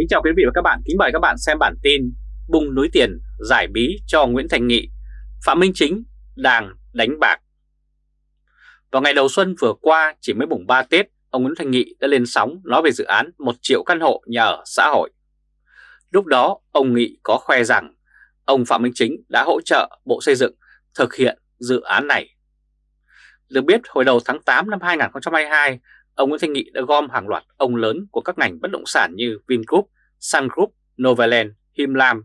Kính chào quý vị và các bạn, kính mời các bạn xem bản tin Bùng núi tiền giải bí cho Nguyễn Thành Nghị, Phạm Minh Chính đang đánh bạc. Vào ngày đầu xuân vừa qua, chỉ mới mùng 3 Tết, ông Nguyễn Thành Nghị đã lên sóng nói về dự án 1 triệu căn hộ nhà ở xã hội. Lúc đó, ông Nghị có khoe rằng ông Phạm Minh Chính đã hỗ trợ Bộ Xây dựng thực hiện dự án này. Được biết, hồi đầu tháng 8 năm 2022, ông Nguyễn Thanh Nghị đã gom hàng loạt ông lớn của các ngành bất động sản như Vingroup, Sun Group, Novaland, himlam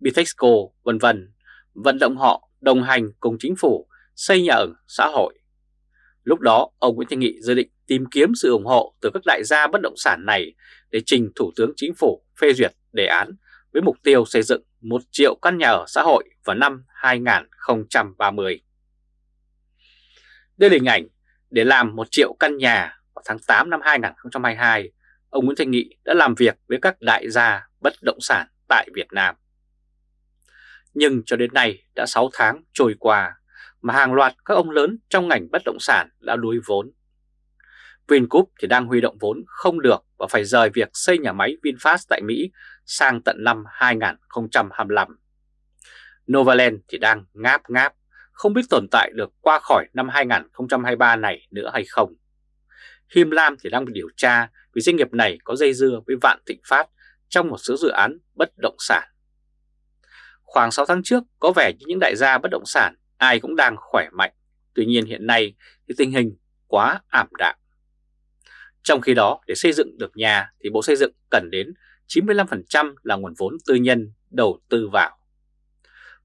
Bitexco, vân vân, vận động họ đồng hành cùng chính phủ xây nhà ở xã hội. Lúc đó, ông Nguyễn Thanh Nghị dự định tìm kiếm sự ủng hộ từ các đại gia bất động sản này để trình Thủ tướng Chính phủ phê duyệt đề án với mục tiêu xây dựng 1 triệu căn nhà ở xã hội vào năm 2030. Đây là hình ảnh để làm 1 triệu căn nhà vào tháng 8 năm 2022, ông Nguyễn Thanh Nghị đã làm việc với các đại gia bất động sản tại Việt Nam. Nhưng cho đến nay đã 6 tháng trôi qua mà hàng loạt các ông lớn trong ngành bất động sản đã đuối vốn. Vingroup thì đang huy động vốn không được và phải rời việc xây nhà máy VinFast tại Mỹ sang tận năm 2025. Novaland thì đang ngáp ngáp, không biết tồn tại được qua khỏi năm 2023 này nữa hay không. Him Lam thì đang bị điều tra vì doanh nghiệp này có dây dưa với Vạn Thịnh Phát trong một số dự án bất động sản. Khoảng 6 tháng trước có vẻ như những đại gia bất động sản ai cũng đang khỏe mạnh, tuy nhiên hiện nay thì tình hình quá ảm đạm. Trong khi đó để xây dựng được nhà thì Bộ Xây dựng cần đến 95% là nguồn vốn tư nhân đầu tư vào.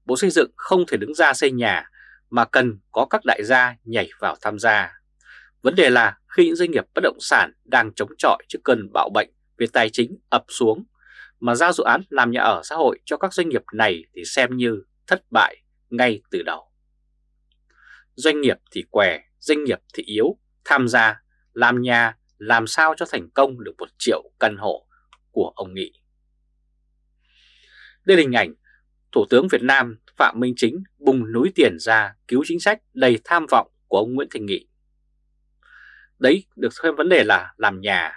Bộ Xây dựng không thể đứng ra xây nhà mà cần có các đại gia nhảy vào tham gia. Vấn đề là khi những doanh nghiệp bất động sản đang chống chọi trước cơn bạo bệnh về tài chính ập xuống mà giao dự án làm nhà ở xã hội cho các doanh nghiệp này thì xem như thất bại ngay từ đầu. Doanh nghiệp thì què, doanh nghiệp thì yếu, tham gia, làm nhà làm sao cho thành công được một triệu căn hộ của ông Nghị. Đây là hình ảnh Thủ tướng Việt Nam Phạm Minh Chính bùng núi tiền ra cứu chính sách đầy tham vọng của ông Nguyễn Thành Nghị. Đấy được thêm vấn đề là làm nhà,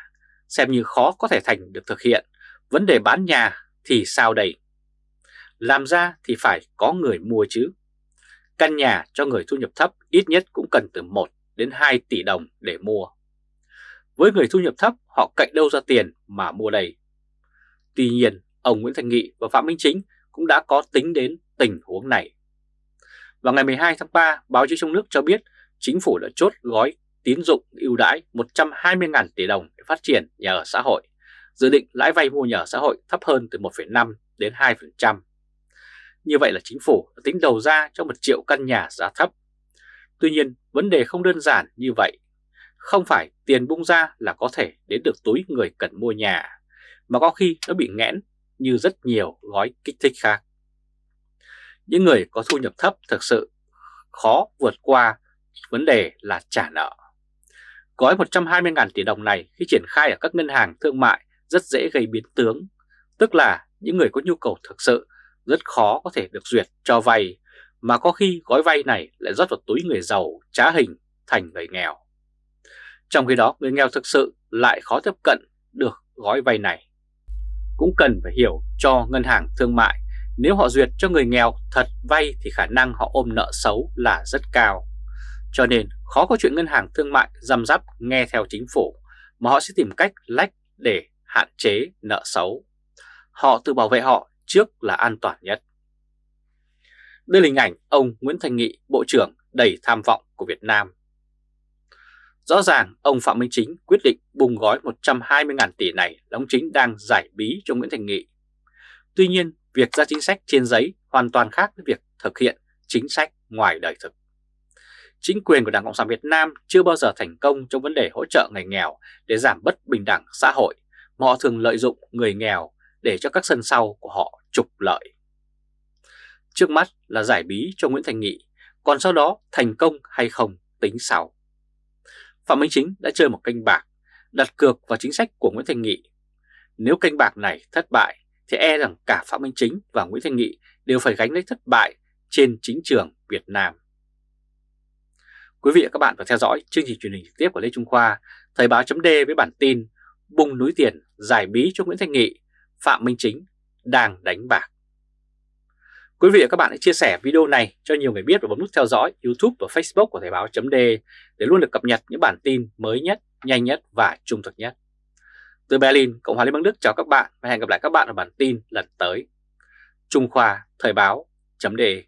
xem như khó có thể thành được thực hiện. Vấn đề bán nhà thì sao đây? Làm ra thì phải có người mua chứ. Căn nhà cho người thu nhập thấp ít nhất cũng cần từ 1 đến 2 tỷ đồng để mua. Với người thu nhập thấp họ cạnh đâu ra tiền mà mua đây? Tuy nhiên, ông Nguyễn Thành Nghị và Phạm Minh Chính cũng đã có tính đến tình huống này. Vào ngày 12 tháng 3, báo chí trong nước cho biết chính phủ đã chốt gói tín dụng ưu đãi 120.000 tỷ đồng để phát triển nhà ở xã hội, dự định lãi vay mua nhà ở xã hội thấp hơn từ 1,5 đến 2%. Như vậy là chính phủ đã tính đầu ra cho 1 triệu căn nhà giá thấp. Tuy nhiên, vấn đề không đơn giản như vậy. Không phải tiền bung ra là có thể đến được túi người cần mua nhà, mà có khi nó bị nghẽn như rất nhiều gói kích thích khác. Những người có thu nhập thấp thực sự khó vượt qua vấn đề là trả nợ. Gói 120.000 tỷ đồng này khi triển khai ở các ngân hàng thương mại rất dễ gây biến tướng, tức là những người có nhu cầu thực sự rất khó có thể được duyệt cho vay, mà có khi gói vay này lại rót vào túi người giàu trá hình thành người nghèo. Trong khi đó người nghèo thực sự lại khó tiếp cận được gói vay này. Cũng cần phải hiểu cho ngân hàng thương mại nếu họ duyệt cho người nghèo thật vay thì khả năng họ ôm nợ xấu là rất cao. Cho nên khó có chuyện ngân hàng thương mại dầm rắp nghe theo chính phủ mà họ sẽ tìm cách lách để hạn chế nợ xấu. Họ tự bảo vệ họ trước là an toàn nhất. Đây là hình ảnh ông Nguyễn Thành Nghị, Bộ trưởng đầy tham vọng của Việt Nam. Rõ ràng ông Phạm Minh Chính quyết định bùng gói 120.000 tỷ này là ông Chính đang giải bí cho Nguyễn Thành Nghị. Tuy nhiên, việc ra chính sách trên giấy hoàn toàn khác với việc thực hiện chính sách ngoài đời thực. Chính quyền của Đảng Cộng sản Việt Nam chưa bao giờ thành công trong vấn đề hỗ trợ người nghèo để giảm bất bình đẳng xã hội, mà họ thường lợi dụng người nghèo để cho các sân sau của họ trục lợi. Trước mắt là giải bí cho Nguyễn Thành Nghị, còn sau đó thành công hay không tính sau. Phạm Minh Chính đã chơi một canh bạc, đặt cược vào chính sách của Nguyễn Thành Nghị. Nếu canh bạc này thất bại thì e rằng cả Phạm Minh Chính và Nguyễn Thành Nghị đều phải gánh lấy thất bại trên chính trường Việt Nam. Quý vị và các bạn vừa theo dõi chương trình truyền hình trực tiếp của Lê Trung Khoa, Thời báo chấm với bản tin Bùng núi tiền giải bí cho Nguyễn Thanh Nghị, Phạm Minh Chính đang đánh bạc. Quý vị và các bạn hãy chia sẻ video này cho nhiều người biết và bấm nút theo dõi YouTube và Facebook của Thời báo chấm để luôn được cập nhật những bản tin mới nhất, nhanh nhất và trung thực nhất. Từ Berlin, Cộng hòa Liên bang Đức chào các bạn và hẹn gặp lại các bạn ở bản tin lần tới. Trung Khoa Thời báo .de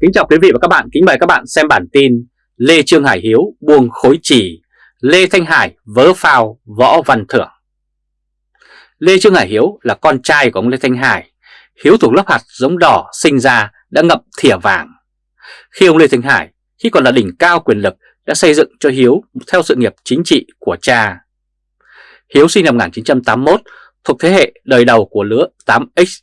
Kính chào quý vị và các bạn, kính mời các bạn xem bản tin Lê Trương Hải Hiếu buông khối chỉ, Lê Thanh Hải vớ phao Võ Văn Thưởng. Lê Trương Hải Hiếu là con trai của ông Lê Thanh Hải. Hiếu thuộc lớp hạt giống đỏ sinh ra đã ngậm thìa vàng. Khi ông Lê Thanh Hải, khi còn là đỉnh cao quyền lực, đã xây dựng cho Hiếu theo sự nghiệp chính trị của cha. Hiếu sinh năm 1981, thuộc thế hệ đời đầu của lứa 8X.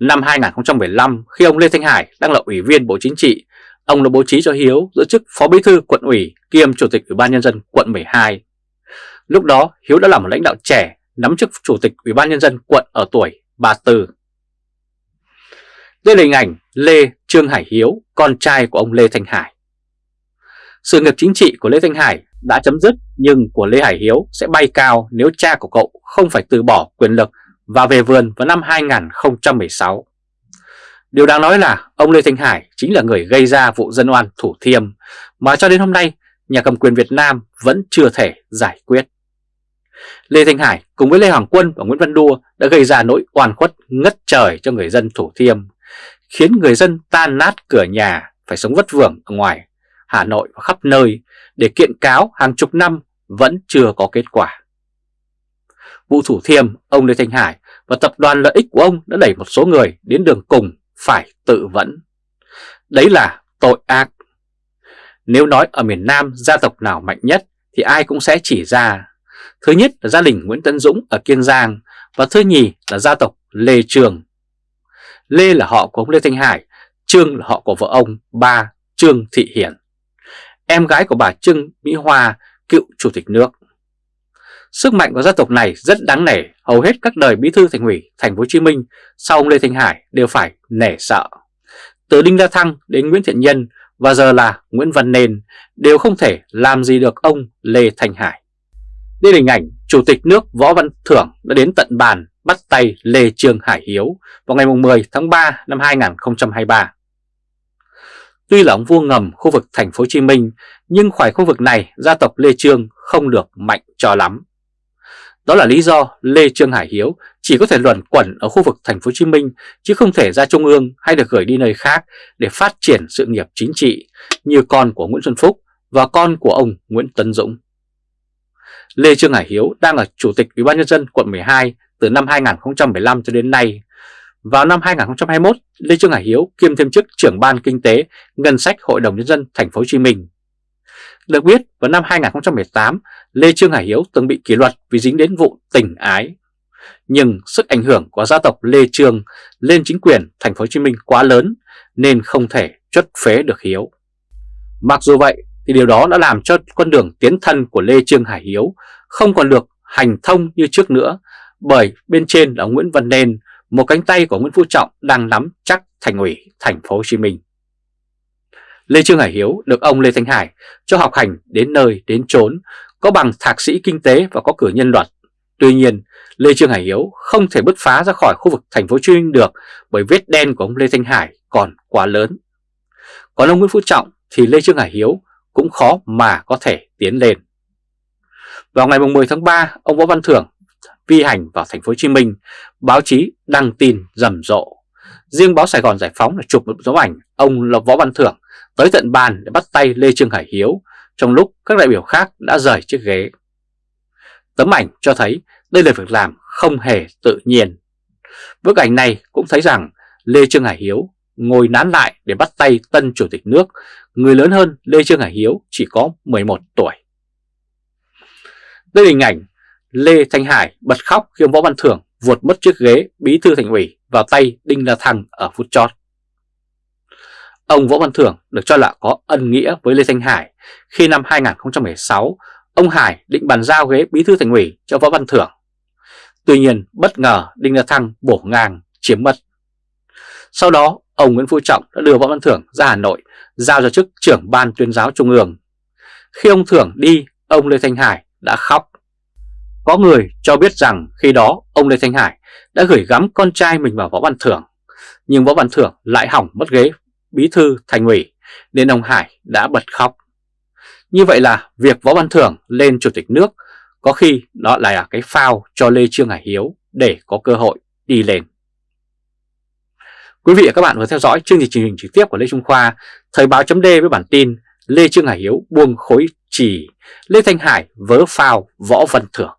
Năm 2015, khi ông Lê Thanh Hải đang là ủy viên Bộ Chính trị, ông đã bố trí cho Hiếu giữ chức Phó Bí thư quận ủy kiêm Chủ tịch Ủy ban Nhân dân quận 12. Lúc đó, Hiếu đã là một lãnh đạo trẻ nắm chức Chủ tịch Ủy ban Nhân dân quận ở tuổi 34. Đây là hình ảnh Lê Trương Hải Hiếu, con trai của ông Lê Thanh Hải. Sự nghiệp chính trị của Lê Thanh Hải đã chấm dứt nhưng của Lê Hải Hiếu sẽ bay cao nếu cha của cậu không phải từ bỏ quyền lực và về vườn vào năm 2016. Điều đáng nói là ông Lê Thanh Hải chính là người gây ra vụ dân oan Thủ Thiêm mà cho đến hôm nay nhà cầm quyền Việt Nam vẫn chưa thể giải quyết. Lê Thanh Hải cùng với Lê Hoàng Quân và Nguyễn Văn Đua đã gây ra nỗi oan khuất ngất trời cho người dân Thủ Thiêm, khiến người dân tan nát cửa nhà phải sống vất vưởng ở ngoài Hà Nội và khắp nơi để kiện cáo hàng chục năm vẫn chưa có kết quả. Vụ Thủ Thiêm, ông Lê Thanh Hải và tập đoàn lợi ích của ông đã đẩy một số người đến đường cùng phải tự vẫn. Đấy là tội ác. Nếu nói ở miền Nam gia tộc nào mạnh nhất thì ai cũng sẽ chỉ ra. Thứ nhất là gia đình Nguyễn Tấn Dũng ở Kiên Giang và thứ nhì là gia tộc Lê Trường. Lê là họ của ông Lê Thanh Hải, Trương là họ của vợ ông, ba Trương Thị Hiển. Em gái của bà Trương Mỹ Hoa, cựu chủ tịch nước. Sức mạnh của gia tộc này rất đáng nể, hầu hết các đời bí thư thành ủy thành phố Hồ Chí Minh sau ông Lê Thanh Hải đều phải nể sợ. Từ Đinh La Thăng đến Nguyễn Thiện Nhân và giờ là Nguyễn Văn Nền đều không thể làm gì được ông Lê Thanh Hải. Đây là hình ảnh Chủ tịch nước Võ Văn Thưởng đã đến tận bàn bắt tay Lê Trương Hải Hiếu vào ngày 10 tháng 3 năm 2023. Tuy là ông vua ngầm khu vực thành phố Hồ Chí Minh, nhưng khỏi khu vực này gia tộc Lê Trương không được mạnh cho lắm. Đó là lý do Lê Trương Hải Hiếu chỉ có thể luẩn quẩn ở khu vực thành phố Hồ Chí Minh chứ không thể ra trung ương hay được gửi đi nơi khác để phát triển sự nghiệp chính trị như con của Nguyễn Xuân Phúc và con của ông Nguyễn Tấn Dũng. Lê Trương Hải Hiếu đang là chủ tịch Ủy ban nhân dân quận 12 từ năm 2015 cho đến nay. Vào năm 2021, Lê Trương Hải Hiếu kiêm thêm chức trưởng ban kinh tế ngân sách Hội đồng nhân dân thành phố Hồ Chí Minh. Được biết, vào năm 2018, Lê Trương Hải Hiếu từng bị kỷ luật vì dính đến vụ tình ái. Nhưng sức ảnh hưởng của gia tộc Lê Trương lên chính quyền thành phố Hồ Chí Minh quá lớn nên không thể chất phế được Hiếu. Mặc dù vậy thì điều đó đã làm cho con đường tiến thân của Lê Trương Hải Hiếu không còn được hành thông như trước nữa bởi bên trên là Nguyễn Văn Nên, một cánh tay của Nguyễn Phú Trọng đang nắm chắc thành ủy thành phố Hồ Chí Minh. Lê Trương Hải Hiếu được ông Lê Thanh Hải cho học hành đến nơi đến chốn, có bằng thạc sĩ kinh tế và có cử nhân luật. Tuy nhiên, Lê Trương Hải Hiếu không thể bứt phá ra khỏi khu vực thành phố Hồ Chí Minh được bởi vết đen của ông Lê Thanh Hải còn quá lớn. Còn ông Nguyễn Phú Trọng thì Lê Trương Hải Hiếu cũng khó mà có thể tiến lên. Vào ngày 10 tháng 3, ông Võ Văn Thưởng vi hành vào thành phố Hồ Chí Minh, báo chí đăng tin rầm rộ. Riêng báo Sài Gòn Giải Phóng là chụp một dấu ảnh ông là Võ Văn Thưởng tới tận bàn để bắt tay Lê Trương Hải Hiếu trong lúc các đại biểu khác đã rời chiếc ghế. Tấm ảnh cho thấy đây là việc làm không hề tự nhiên. Bức ảnh này cũng thấy rằng Lê Trương Hải Hiếu ngồi nán lại để bắt tay tân chủ tịch nước, người lớn hơn Lê Trương Hải Hiếu chỉ có 11 tuổi. Đây là hình ảnh Lê Thanh Hải bật khóc khi ông Võ Văn Thưởng vượt mất chiếc ghế bí thư thành ủy vào tay Đinh La Thăng ở phút chót. Ông Võ Văn Thưởng được cho là có ân nghĩa với Lê Thanh Hải khi năm 2016 ông Hải định bàn giao ghế bí thư thành ủy cho Võ Văn Thưởng. Tuy nhiên bất ngờ Đinh La Thăng bổ ngang chiếm mất. Sau đó ông Nguyễn Phú Trọng đã đưa Võ Văn Thưởng ra Hà Nội giao cho chức trưởng ban tuyên giáo trung ương. Khi ông Thưởng đi, ông Lê Thanh Hải đã khóc. Có người cho biết rằng khi đó ông Lê Thanh Hải đã gửi gắm con trai mình vào Võ Văn Thưởng, nhưng Võ Văn Thưởng lại hỏng mất ghế bí thư thành ủy nên ông Hải đã bật khóc. Như vậy là việc Võ Văn Thưởng lên chủ tịch nước có khi đó là cái phao cho Lê Trương Hải Hiếu để có cơ hội đi lên. Quý vị và các bạn vừa theo dõi chương trình truyền hình trực tiếp của Lê Trung Khoa, Thời báo chấm với bản tin Lê Trương Hải Hiếu buông khối chỉ, Lê Thanh Hải vớ phao Võ Văn Thưởng.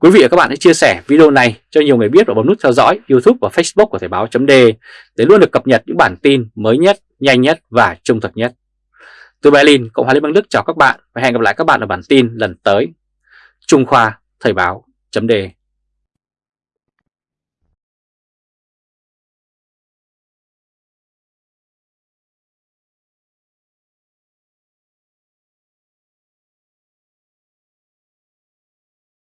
Quý vị và các bạn hãy chia sẻ video này cho nhiều người biết và bấm nút theo dõi YouTube và Facebook của Thời báo chấm để luôn được cập nhật những bản tin mới nhất, nhanh nhất và trung thực nhất. Từ Berlin, Cộng hòa Liên bang Đức chào các bạn và hẹn gặp lại các bạn ở bản tin lần tới. Trung Khoa Thời báo chấm